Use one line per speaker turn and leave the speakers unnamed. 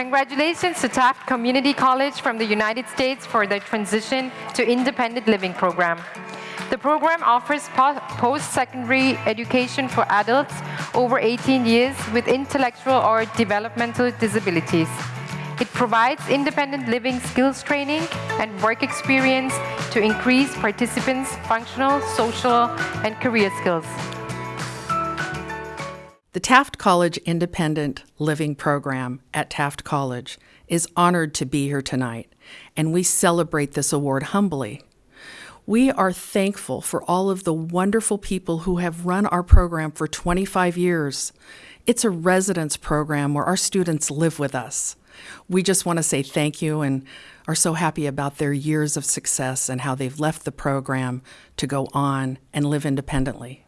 Congratulations to Taft Community College from the United States for their transition to independent living program. The program offers post-secondary education for adults over 18 years with intellectual or developmental disabilities. It provides independent living skills training and work experience to increase participants' functional, social, and career skills.
The Taft College Independent Living Program at Taft College is honored to be here tonight, and we celebrate this award humbly. We are thankful for all of the wonderful people who have run our program for 25 years. It's a residence program where our students live with us. We just want to say thank you and are so happy about their years of success and how they've left the program to go on and live independently.